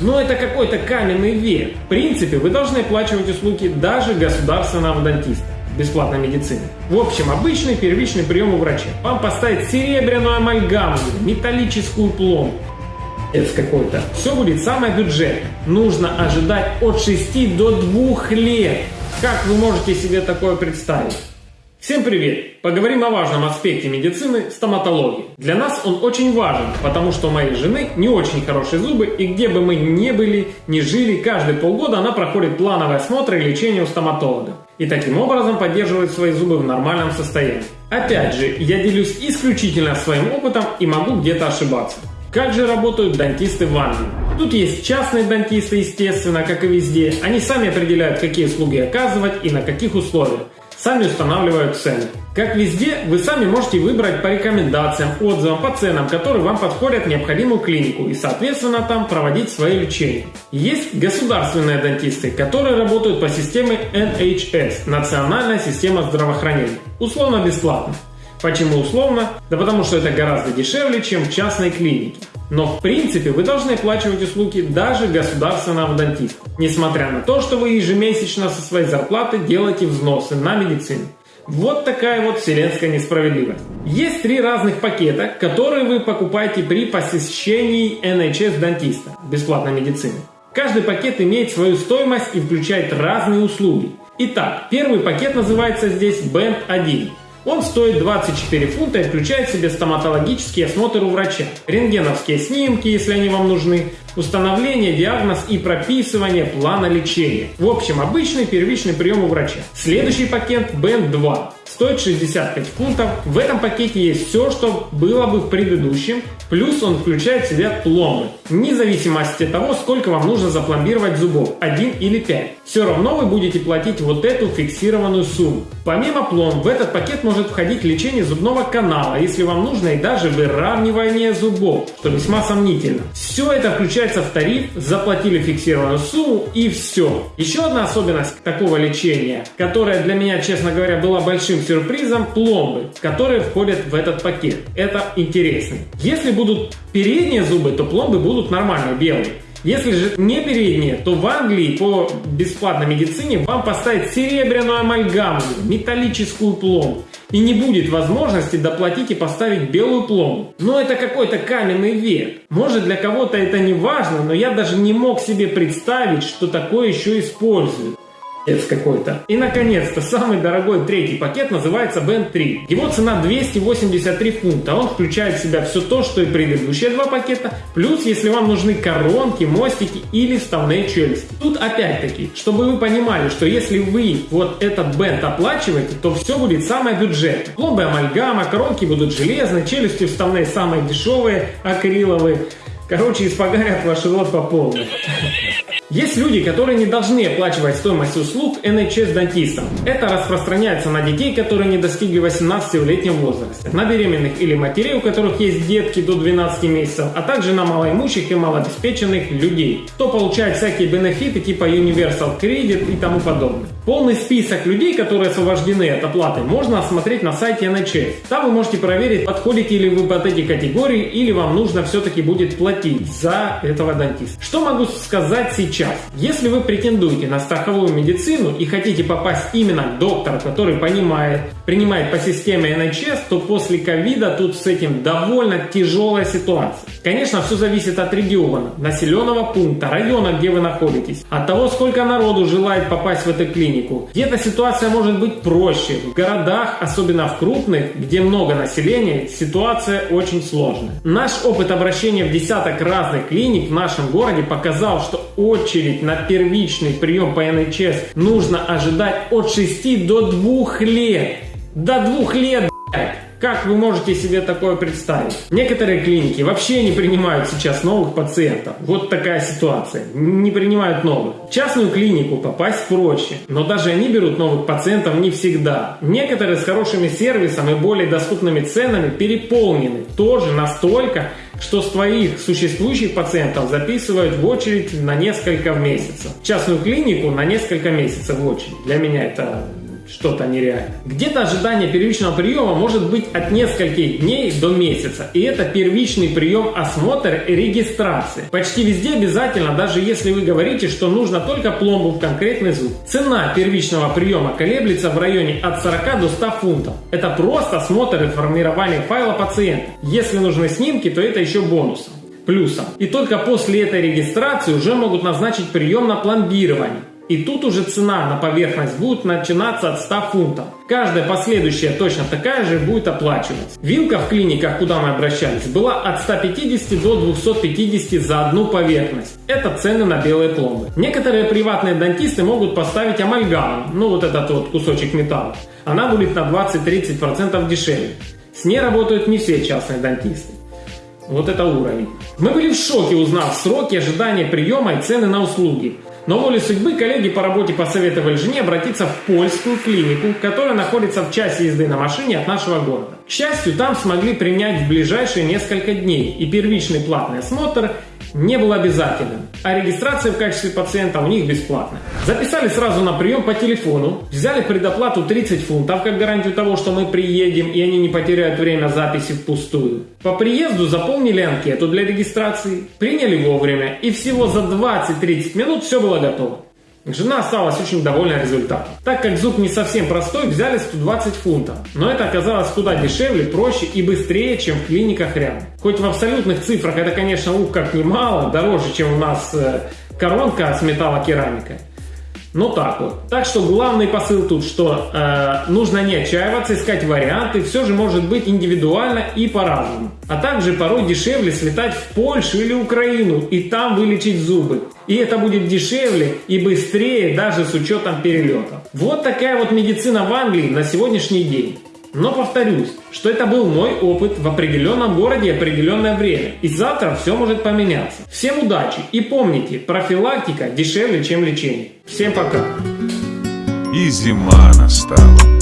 Но это какой-то каменный век. В принципе, вы должны оплачивать услуги даже государственного дантиста бесплатной медицины. В общем, обычный первичный прием у врача. Вам поставить серебряную амальгаму, металлическую пломбу, это какой-то. Все будет самое бюджетное. Нужно ожидать от 6 до 2 лет. Как вы можете себе такое представить? Всем привет! Поговорим о важном аспекте медицины – стоматологии. Для нас он очень важен, потому что у моей жены не очень хорошие зубы, и где бы мы ни были, ни жили, каждые полгода она проходит плановый осмотр и лечение у стоматолога. И таким образом поддерживает свои зубы в нормальном состоянии. Опять же, я делюсь исключительно своим опытом и могу где-то ошибаться. Как же работают дантисты в Англии? Тут есть частные дантисты, естественно, как и везде. Они сами определяют, какие услуги оказывать и на каких условиях. Сами устанавливают цены. Как везде, вы сами можете выбрать по рекомендациям, отзывам, по ценам, которые вам подходят необходимую клинику и, соответственно, там проводить свое лечение. Есть государственные дантисты, которые работают по системе NHS – Национальная система здравоохранения. Условно бесплатно. Почему условно? Да потому что это гораздо дешевле, чем в частной клинике. Но в принципе вы должны оплачивать услуги даже государственного дантиста, несмотря на то, что вы ежемесячно со своей зарплаты делаете взносы на медицину. Вот такая вот вселенская несправедливость. Есть три разных пакета, которые вы покупаете при посещении NHS дантиста, бесплатной медицины. Каждый пакет имеет свою стоимость и включает разные услуги. Итак, первый пакет называется здесь Band 1. Он стоит 24 фунта и включает в себе стоматологический осмотр у врача, рентгеновские снимки, если они вам нужны, установление, диагноз и прописывание плана лечения. В общем, обычный первичный прием у врача. Следующий пакет Band 2 стоит 65 фунтов. В этом пакете есть все, что было бы в предыдущем, плюс он включает в себя пломбы. Вне зависимости от того, сколько вам нужно запломбировать зубов, 1 или 5. Все равно вы будете платить вот эту фиксированную сумму. Помимо пломб, в этот пакет может входить лечение зубного канала, если вам нужно, и даже выравнивание зубов, что весьма сомнительно. Все это включается в тариф, заплатили фиксированную сумму и все. Еще одна особенность такого лечения, которая для меня, честно говоря, была большим сюрпризом пломбы, которые входят в этот пакет. Это интересно. Если будут передние зубы, то пломбы будут нормальные, белые. Если же не передние, то в Англии по бесплатной медицине вам поставят серебряную амальгаму, металлическую пломбу. И не будет возможности доплатить и поставить белую пломбу. Но это какой-то каменный век. Может для кого-то это не важно, но я даже не мог себе представить, что такое еще используют какой-то. И, наконец-то, самый дорогой третий пакет называется Band 3. Его цена 283 фунта. Он включает в себя все то, что и предыдущие два пакета, плюс, если вам нужны коронки, мостики или вставные челюсти. Тут опять-таки, чтобы вы понимали, что если вы вот этот бенд оплачиваете, то все будет самое бюджетное. Пломбы амальгама, коронки будут железные, челюсти вставные самые дешевые, акриловые. Короче, испогарят ваш рот по полной. Есть люди, которые не должны оплачивать стоимость услуг NHS дантистам. Это распространяется на детей, которые не достигли 18-летнего возраста, на беременных или матерей, у которых есть детки до 12 месяцев, а также на малоимущих и малообеспеченных людей, кто получает всякие бенефиты типа Universal Credit и тому подобное. Полный список людей, которые освобождены от оплаты, можно осмотреть на сайте NHS. Там вы можете проверить, подходите ли вы под эти категории или вам нужно все-таки будет платить за этого дантиста. Что могу сказать сейчас? Сейчас. Если вы претендуете на страховую медицину и хотите попасть именно к доктору, который понимает, принимает по системе NHS, то после ковида тут с этим довольно тяжелая ситуация. Конечно, все зависит от региона, населенного пункта, района, где вы находитесь, от того, сколько народу желает попасть в эту клинику. Где-то ситуация может быть проще. В городах, особенно в крупных, где много населения, ситуация очень сложная. Наш опыт обращения в десяток разных клиник в нашем городе показал, что очередь на первичный прием по НХС нужно ожидать от 6 до 2 лет. До 2 лет, блядь. Как вы можете себе такое представить? Некоторые клиники вообще не принимают сейчас новых пациентов. Вот такая ситуация. Не принимают новых. В частную клинику попасть проще, но даже они берут новых пациентов не всегда. Некоторые с хорошими сервисом и более доступными ценами переполнены. Тоже настолько, что с твоих существующих пациентов записывают в очередь на несколько месяцев. В частную клинику на несколько месяцев в очередь. Для меня это что-то нереальное. Где-то ожидание первичного приема может быть от нескольких дней до месяца. И это первичный прием осмотр и регистрации. Почти везде обязательно, даже если вы говорите, что нужно только пломбу в конкретный зуб. Цена первичного приема колеблется в районе от 40 до 100 фунтов. Это просто осмотр и формирование файла пациента. Если нужны снимки, то это еще бонусом плюсом. И только после этой регистрации уже могут назначить прием на пломбирование. И тут уже цена на поверхность будет начинаться от 100 фунтов. Каждая последующая точно такая же будет оплачиваться. Вилка в клиниках, куда мы обращались, была от 150 до 250 за одну поверхность. Это цены на белые пломбы. Некоторые приватные дантисты могут поставить амальгаму, ну вот этот вот кусочек металла. Она будет на 20-30% дешевле. С ней работают не все частные дантисты. Вот это уровень. Мы были в шоке, узнав сроки ожидания приема и цены на услуги. Но волей судьбы коллеги по работе посоветовали жене обратиться в польскую клинику, которая находится в часе езды на машине от нашего города. К счастью, там смогли принять в ближайшие несколько дней, и первичный платный осмотр не был обязательным, а регистрация в качестве пациента у них бесплатная. Записали сразу на прием по телефону, взяли предоплату 30 фунтов как гарантию того, что мы приедем и они не потеряют время записи впустую. По приезду заполнили анкету для регистрации, приняли вовремя и всего за 20-30 минут все было готово. Жена осталась очень довольна результатом. Так как зуб не совсем простой, взяли 120 фунтов. Но это оказалось куда дешевле, проще и быстрее, чем в клиниках рядом. Хоть в абсолютных цифрах это, конечно, ух как немало, дороже, чем у нас э, коронка с металлокерамикой. Ну так вот. Так что главный посыл тут, что э, нужно не отчаиваться, искать варианты, все же может быть индивидуально и по-разному. А также порой дешевле слетать в Польшу или Украину и там вылечить зубы. И это будет дешевле и быстрее даже с учетом перелета. Вот такая вот медицина в Англии на сегодняшний день. Но повторюсь, что это был мой опыт в определенном городе определенное время. И завтра все может поменяться. Всем удачи и помните, профилактика дешевле, чем лечение. Всем пока. И зима настала.